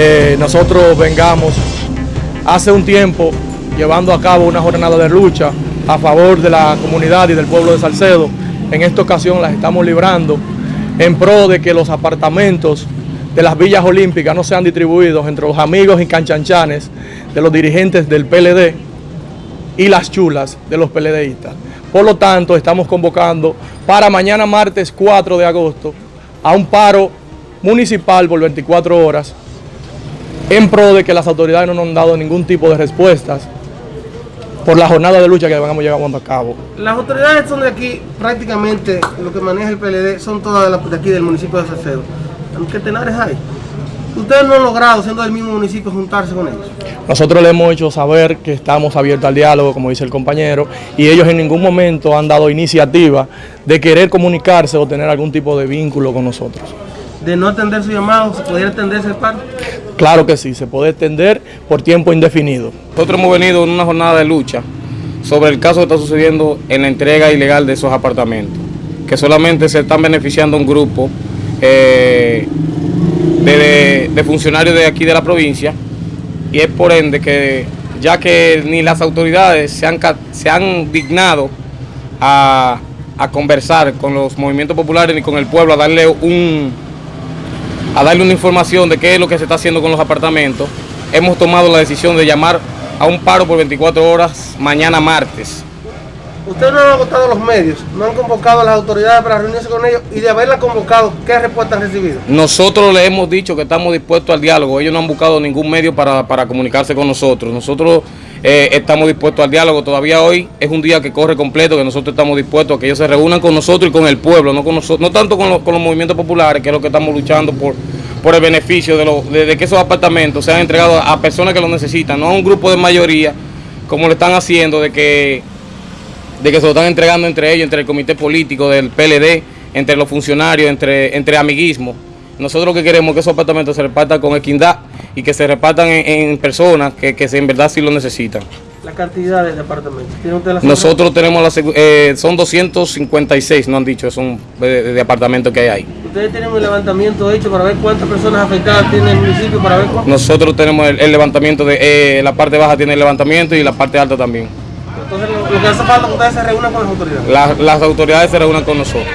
eh, nosotros vengamos hace un tiempo llevando a cabo una jornada de lucha a favor de la comunidad y del pueblo de Salcedo. En esta ocasión las estamos librando en pro de que los apartamentos de las villas olímpicas no sean distribuidos entre los amigos y canchanchanes de los dirigentes del PLD y las chulas de los PLDistas. Por lo tanto, estamos convocando para mañana martes 4 de agosto a un paro municipal por 24 horas en pro de que las autoridades no nos han dado ningún tipo de respuestas por la jornada de lucha que vamos llevando a cabo. Las autoridades son de aquí, prácticamente lo que maneja el PLD son todas de aquí del municipio de Salcedo. ¿Qué tenares hay? Ustedes no han logrado, siendo del mismo municipio, juntarse con ellos. Nosotros le hemos hecho saber que estamos abiertos al diálogo, como dice el compañero, y ellos en ningún momento han dado iniciativa de querer comunicarse o tener algún tipo de vínculo con nosotros. De no atender su llamado, ¿se podría atenderse el paro? Claro que sí, se puede extender por tiempo indefinido. Nosotros hemos venido en una jornada de lucha sobre el caso que está sucediendo en la entrega ilegal de esos apartamentos, que solamente se están beneficiando un grupo eh, de, funcionarios de aquí de la provincia y es por ende que ya que ni las autoridades se han, se han dignado a, a conversar con los movimientos populares ni con el pueblo, a darle un a darle una información de qué es lo que se está haciendo con los apartamentos, hemos tomado la decisión de llamar a un paro por 24 horas mañana martes. Ustedes no han agotado los medios, no han convocado a las autoridades para reunirse con ellos y de haberla convocado, ¿qué respuesta han recibido? Nosotros le hemos dicho que estamos dispuestos al diálogo, ellos no han buscado ningún medio para, comunicarse con nosotros. Nosotros eh, estamos dispuestos al diálogo, todavía hoy es un día que corre completo, que nosotros estamos dispuestos a que ellos se reúnan con nosotros y con el pueblo, no, con nosotros, no tanto con, los movimientos populares, que es lo que estamos luchando por, por el beneficio de, de que esos apartamentos sean entregados a personas que lo necesitan, no a un grupo de mayoría como lo están haciendo, de que de que se lo están entregando entre ellos, entre el comité político del PLD, entre los funcionarios, entre, entre amiguismo. Nosotros lo que queremos es que esos apartamentos se repartan con equidad y que se repartan en, personas que, que, en verdad sí lo necesitan. ¿La cantidad de apartamentos? Nosotros tenemos, la, eh, son 256, no han dicho, son de, apartamentos que hay ahí. ¿Ustedes tienen un levantamiento hecho para ver cuántas personas afectadas tiene el municipio? para ver Nosotros tenemos el, levantamiento, de eh, la parte baja tiene el levantamiento y la parte alta también. Entonces, lo, que hace falta que ustedes se reúnan con las autoridades. las autoridades se reúnan con nosotros.